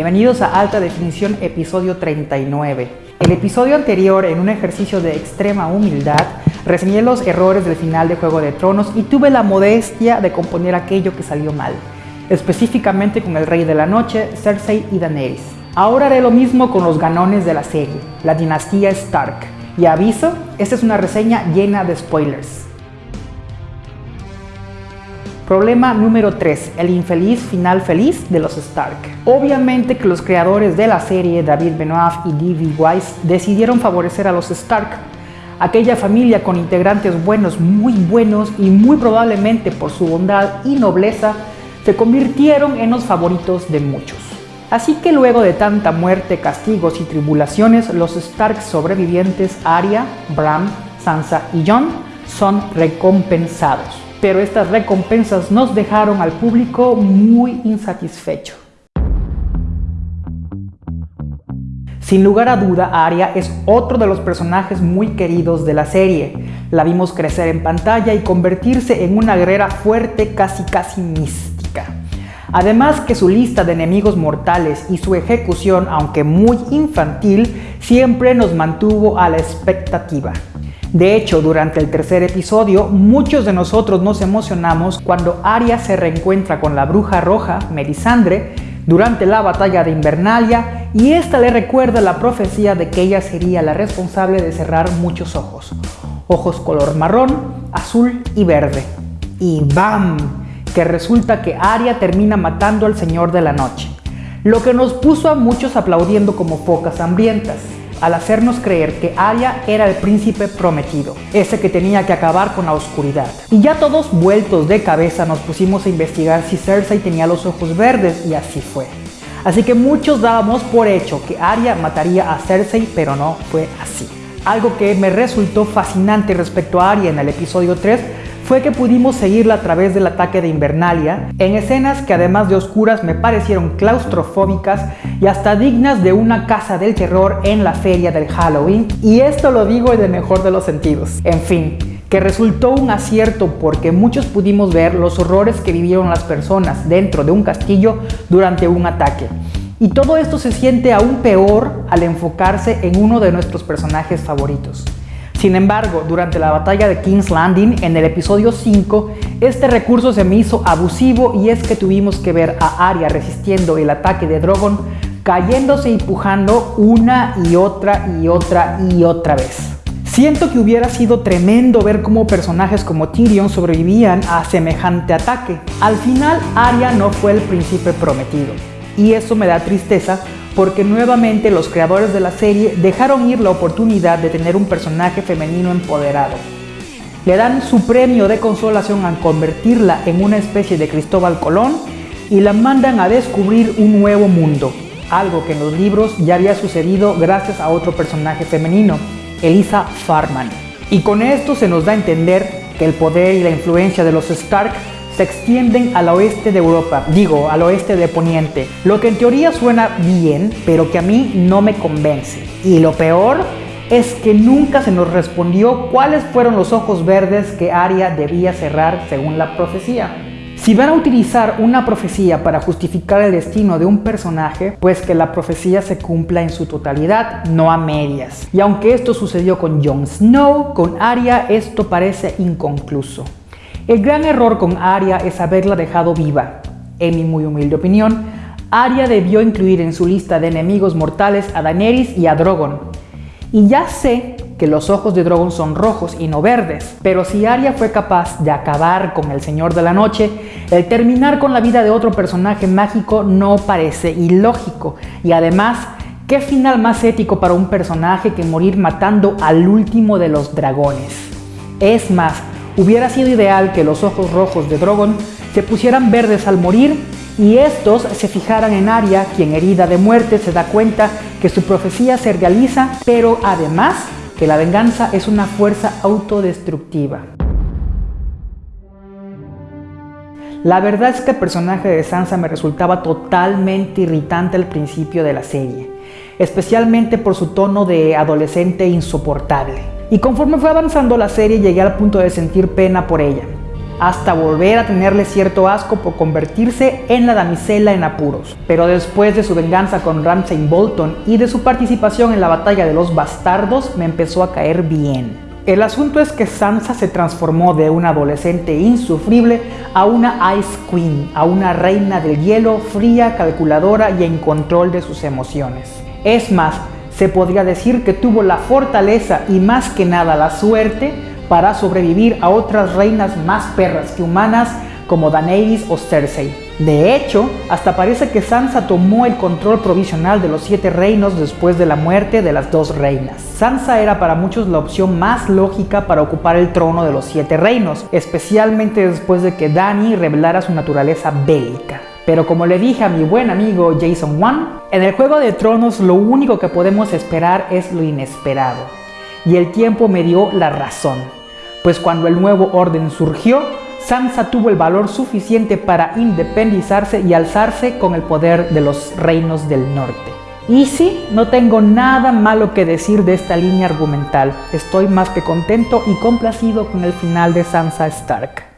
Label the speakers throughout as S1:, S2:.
S1: Bienvenidos a Alta Definición episodio 39. El episodio anterior, en un ejercicio de extrema humildad, reseñé los errores del final de Juego de Tronos y tuve la modestia de componer aquello que salió mal, específicamente con el Rey de la Noche, Cersei y Daenerys. Ahora haré lo mismo con los ganones de la serie, la dinastía Stark. Y aviso, esta es una reseña llena de spoilers. Problema número 3. El infeliz final feliz de los Stark. Obviamente que los creadores de la serie, David Benoit y D.B. Weiss, decidieron favorecer a los Stark, aquella familia con integrantes buenos, muy buenos y muy probablemente por su bondad y nobleza, se convirtieron en los favoritos de muchos. Así que luego de tanta muerte, castigos y tribulaciones, los Stark sobrevivientes Arya, Bram, Sansa y Jon son recompensados pero estas recompensas nos dejaron al público muy insatisfecho. Sin lugar a duda, Arya es otro de los personajes muy queridos de la serie. La vimos crecer en pantalla y convertirse en una guerrera fuerte casi casi mística. Además que su lista de enemigos mortales y su ejecución, aunque muy infantil, siempre nos mantuvo a la expectativa. De hecho, durante el tercer episodio, muchos de nosotros nos emocionamos cuando Arya se reencuentra con la bruja roja, Melisandre, durante la batalla de Invernalia y esta le recuerda la profecía de que ella sería la responsable de cerrar muchos ojos. Ojos color marrón, azul y verde. Y ¡bam! Que resulta que Arya termina matando al Señor de la Noche. Lo que nos puso a muchos aplaudiendo como focas hambrientas al hacernos creer que Arya era el príncipe prometido, ese que tenía que acabar con la oscuridad. Y ya todos vueltos de cabeza nos pusimos a investigar si Cersei tenía los ojos verdes y así fue. Así que muchos dábamos por hecho que Arya mataría a Cersei, pero no fue así. Algo que me resultó fascinante respecto a Arya en el episodio 3 fue que pudimos seguirla a través del ataque de Invernalia, en escenas que además de oscuras me parecieron claustrofóbicas y hasta dignas de una casa del terror en la feria del Halloween, y esto lo digo en el mejor de los sentidos. En fin, que resultó un acierto porque muchos pudimos ver los horrores que vivieron las personas dentro de un castillo durante un ataque. Y todo esto se siente aún peor al enfocarse en uno de nuestros personajes favoritos. Sin embargo, durante la batalla de King's Landing, en el episodio 5, este recurso se me hizo abusivo y es que tuvimos que ver a Arya resistiendo el ataque de Drogon, cayéndose y pujando una y otra y otra y otra vez. Siento que hubiera sido tremendo ver cómo personajes como Tyrion sobrevivían a semejante ataque. Al final, Arya no fue el príncipe prometido, y eso me da tristeza porque nuevamente los creadores de la serie dejaron ir la oportunidad de tener un personaje femenino empoderado. Le dan su premio de consolación al convertirla en una especie de Cristóbal Colón y la mandan a descubrir un nuevo mundo, algo que en los libros ya había sucedido gracias a otro personaje femenino, Elisa Farman. Y con esto se nos da a entender que el poder y la influencia de los Stark se extienden al oeste de Europa, digo, al oeste de Poniente, lo que en teoría suena bien, pero que a mí no me convence. Y lo peor es que nunca se nos respondió cuáles fueron los ojos verdes que Arya debía cerrar según la profecía. Si van a utilizar una profecía para justificar el destino de un personaje, pues que la profecía se cumpla en su totalidad, no a medias. Y aunque esto sucedió con Jon Snow, con Arya esto parece inconcluso. El gran error con Arya es haberla dejado viva. En mi muy humilde opinión, Arya debió incluir en su lista de enemigos mortales a Daenerys y a Drogon. Y ya sé que los ojos de Drogon son rojos y no verdes, pero si Arya fue capaz de acabar con el Señor de la Noche, el terminar con la vida de otro personaje mágico no parece ilógico. Y además, ¿qué final más ético para un personaje que morir matando al último de los dragones? Es más, Hubiera sido ideal que los ojos rojos de Drogon se pusieran verdes al morir y estos se fijaran en Arya, quien herida de muerte se da cuenta que su profecía se realiza, pero además que la venganza es una fuerza autodestructiva. La verdad es que el personaje de Sansa me resultaba totalmente irritante al principio de la serie, especialmente por su tono de adolescente insoportable. Y conforme fue avanzando la serie llegué al punto de sentir pena por ella. hasta volver a tenerle cierto asco por convertirse en la damisela en apuros. Pero después de su venganza con Ramsay Bolton y de su participación en la batalla de los bastardos, me empezó a caer bien. El asunto es que Sansa se transformó de una adolescente insufrible a una Ice Queen, a una reina del hielo fría, calculadora y en control de sus emociones. Es más, se podría decir que tuvo la fortaleza y más que nada la suerte para sobrevivir a otras reinas más perras que humanas como Daenerys o Cersei. De hecho, hasta parece que Sansa tomó el control provisional de los siete reinos después de la muerte de las dos reinas. Sansa era para muchos la opción más lógica para ocupar el trono de los siete reinos, especialmente después de que Dany revelara su naturaleza bélica. Pero como le dije a mi buen amigo Jason Wan, en el Juego de Tronos lo único que podemos esperar es lo inesperado. Y el tiempo me dio la razón, pues cuando el nuevo orden surgió, Sansa tuvo el valor suficiente para independizarse y alzarse con el poder de los reinos del norte. Y sí, no tengo nada malo que decir de esta línea argumental. Estoy más que contento y complacido con el final de Sansa Stark.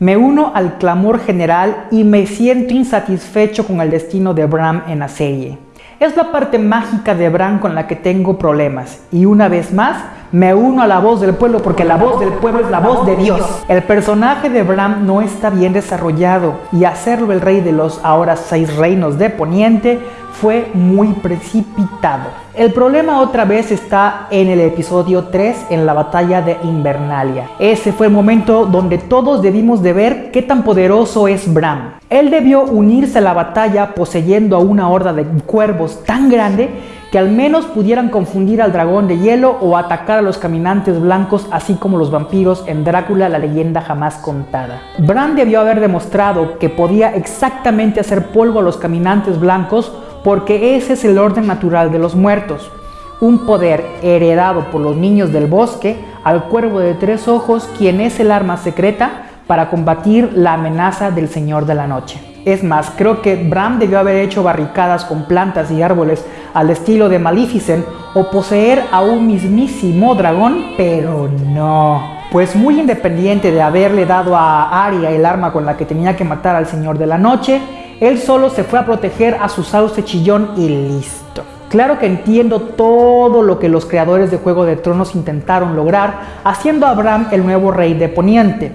S1: Me uno al clamor general y me siento insatisfecho con el destino de Bram en la serie. Es la parte mágica de Bran con la que tengo problemas. Y una vez más, me uno a la voz del pueblo porque la voz del pueblo es la voz de Dios. El personaje de Bran no está bien desarrollado y hacerlo el rey de los ahora seis reinos de Poniente fue muy precipitado. El problema otra vez está en el episodio 3 en la batalla de Invernalia. Ese fue el momento donde todos debimos de ver qué tan poderoso es Bran. Él debió unirse a la batalla poseyendo a una horda de cuervos tan grande que al menos pudieran confundir al dragón de hielo o atacar a los caminantes blancos así como los vampiros en Drácula la leyenda jamás contada. Bran debió haber demostrado que podía exactamente hacer polvo a los caminantes blancos porque ese es el orden natural de los muertos. Un poder heredado por los niños del bosque al cuervo de tres ojos quien es el arma secreta para combatir la amenaza del Señor de la Noche. Es más, creo que Bram debió haber hecho barricadas con plantas y árboles al estilo de Maleficent o poseer a un mismísimo dragón, pero no. Pues muy independiente de haberle dado a Arya el arma con la que tenía que matar al Señor de la Noche, él solo se fue a proteger a su sauce chillón y listo. Claro que entiendo todo lo que los creadores de Juego de Tronos intentaron lograr haciendo a Bram el nuevo rey de Poniente,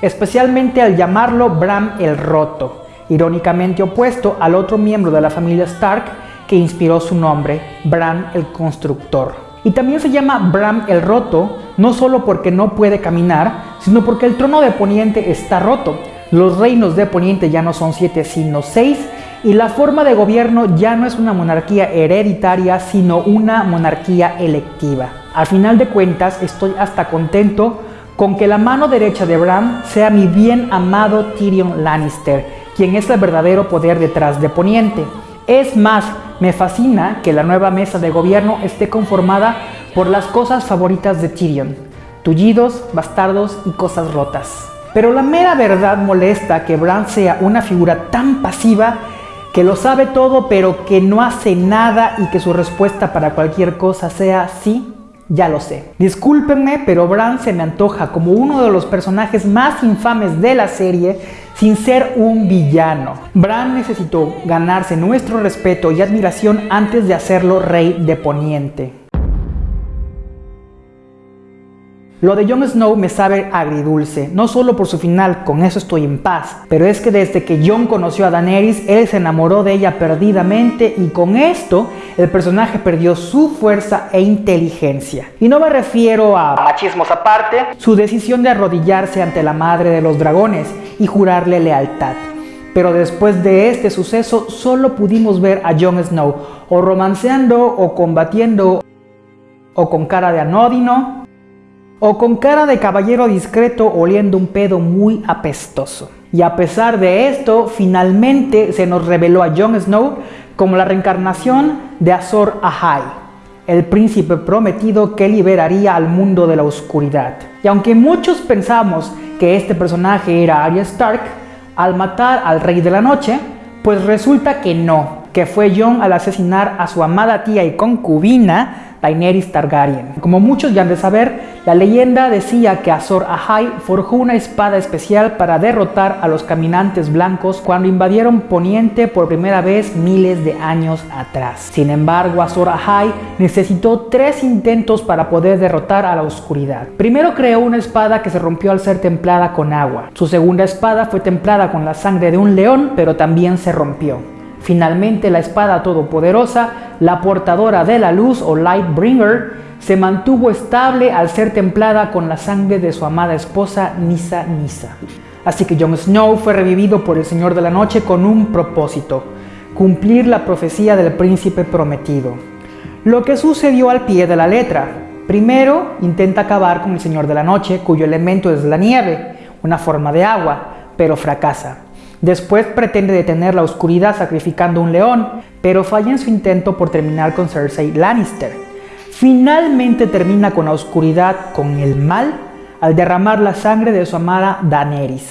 S1: especialmente al llamarlo Bram el Roto irónicamente opuesto al otro miembro de la familia Stark que inspiró su nombre, Bran el Constructor. Y también se llama Bran el Roto, no solo porque no puede caminar, sino porque el trono de Poniente está roto. Los reinos de Poniente ya no son siete, sino seis, y la forma de gobierno ya no es una monarquía hereditaria, sino una monarquía electiva. Al final de cuentas, estoy hasta contento con que la mano derecha de Bran sea mi bien amado Tyrion Lannister, quien es el verdadero poder detrás de Poniente. Es más, me fascina que la nueva mesa de gobierno esté conformada por las cosas favoritas de Tyrion, tullidos, bastardos y cosas rotas. Pero la mera verdad molesta que Bran sea una figura tan pasiva que lo sabe todo pero que no hace nada y que su respuesta para cualquier cosa sea sí, ya lo sé. Discúlpenme, pero Bran se me antoja como uno de los personajes más infames de la serie sin ser un villano. Bran necesitó ganarse nuestro respeto y admiración antes de hacerlo rey de Poniente. Lo de Jon Snow me sabe agridulce, no solo por su final, con eso estoy en paz, pero es que desde que Jon conoció a Daenerys, él se enamoró de ella perdidamente y con esto el personaje perdió su fuerza e inteligencia. Y no me refiero a machismos aparte, su decisión de arrodillarse ante la madre de los dragones y jurarle lealtad. Pero después de este suceso solo pudimos ver a Jon Snow o romanceando o combatiendo o con cara de anódino o con cara de caballero discreto oliendo un pedo muy apestoso. Y a pesar de esto, finalmente se nos reveló a Jon Snow como la reencarnación de Azor Ahai, el príncipe prometido que liberaría al mundo de la oscuridad. Y aunque muchos pensamos que este personaje era Arya Stark, al matar al Rey de la Noche, pues resulta que no, que fue Jon al asesinar a su amada tía y concubina Daenerys Targaryen. Como muchos ya han de saber, la leyenda decía que Azor Ahai forjó una espada especial para derrotar a los caminantes blancos cuando invadieron Poniente por primera vez miles de años atrás. Sin embargo, Azor Ahai necesitó tres intentos para poder derrotar a la oscuridad. Primero creó una espada que se rompió al ser templada con agua. Su segunda espada fue templada con la sangre de un león, pero también se rompió. Finalmente la espada todopoderosa, la portadora de la luz o Lightbringer, se mantuvo estable al ser templada con la sangre de su amada esposa Nisa Nisa. Así que Jon Snow fue revivido por el Señor de la Noche con un propósito, cumplir la profecía del príncipe prometido. Lo que sucedió al pie de la letra. Primero, intenta acabar con el Señor de la Noche, cuyo elemento es la nieve, una forma de agua, pero fracasa. Después pretende detener la oscuridad sacrificando un león, pero falla en su intento por terminar con Cersei Lannister. Finalmente termina con la oscuridad, con el mal, al derramar la sangre de su amada Daenerys.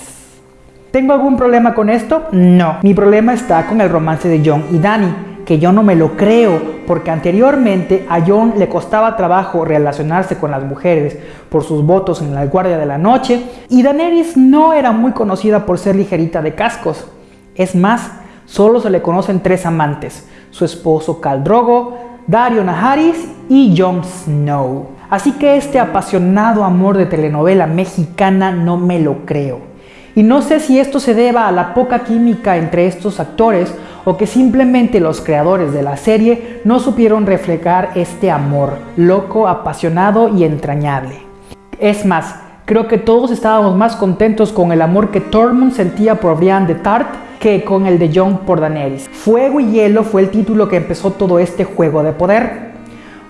S1: ¿Tengo algún problema con esto? No. Mi problema está con el romance de Jon y Dany que yo no me lo creo, porque anteriormente a John le costaba trabajo relacionarse con las mujeres por sus votos en la Guardia de la Noche, y Daenerys no era muy conocida por ser ligerita de cascos. Es más, solo se le conocen tres amantes, su esposo Khal Drogo, Dario Naharis y Jon Snow. Así que este apasionado amor de telenovela mexicana no me lo creo. Y no sé si esto se deba a la poca química entre estos actores o que simplemente los creadores de la serie no supieron reflejar este amor, loco, apasionado y entrañable. Es más, creo que todos estábamos más contentos con el amor que Tormund sentía por Brian de Tart que con el de Jon por Daenerys. Fuego y Hielo fue el título que empezó todo este juego de poder.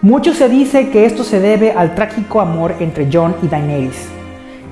S1: Mucho se dice que esto se debe al trágico amor entre Jon y Daenerys.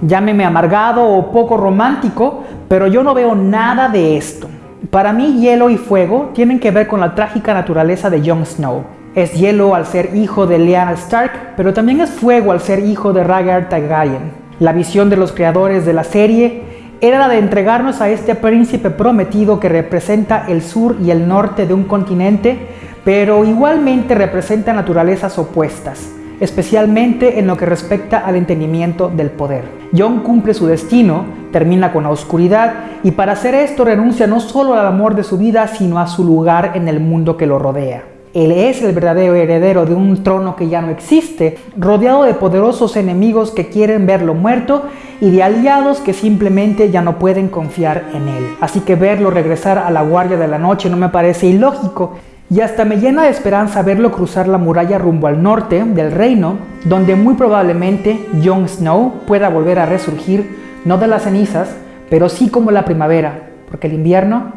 S1: Llámeme amargado o poco romántico, pero yo no veo nada de esto. Para mí hielo y fuego tienen que ver con la trágica naturaleza de Jon Snow. Es hielo al ser hijo de Lyanna Stark, pero también es fuego al ser hijo de Rhaegar Targaryen. La visión de los creadores de la serie era la de entregarnos a este príncipe prometido que representa el sur y el norte de un continente, pero igualmente representa naturalezas opuestas especialmente en lo que respecta al entendimiento del poder. John cumple su destino, termina con la oscuridad y para hacer esto renuncia no solo al amor de su vida, sino a su lugar en el mundo que lo rodea. Él es el verdadero heredero de un trono que ya no existe, rodeado de poderosos enemigos que quieren verlo muerto y de aliados que simplemente ya no pueden confiar en él. Así que verlo regresar a la guardia de la noche no me parece ilógico, y hasta me llena de esperanza verlo cruzar la muralla rumbo al norte del reino, donde muy probablemente Jon Snow pueda volver a resurgir, no de las cenizas, pero sí como la primavera, porque el invierno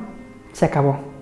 S1: se acabó.